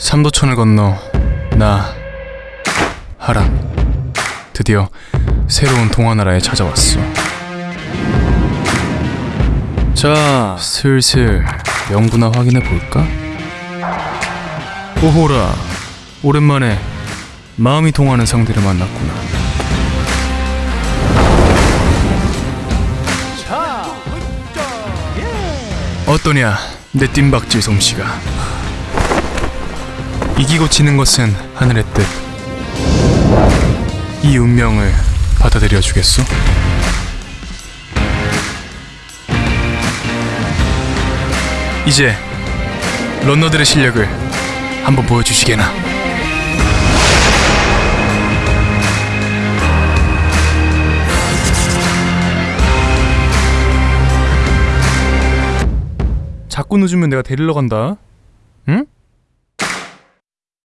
삼도천을 건너 나 하람 드디어 새로운 동화나라에 찾아왔어. 자, 슬슬 명부나 확인해 볼까? 오호라, 오랜만에 마음이 통하는 상대를 만났구나. 어떠냐, 내 뜀박질 솜씨가. 이기고 지는 것은 하늘의 뜻. 이 운명을 받아들여 주겠소? 이제 런너들의 실력을 한번 보여주시게나. 자꾸 늦으면 내가 데리러 간다. 응?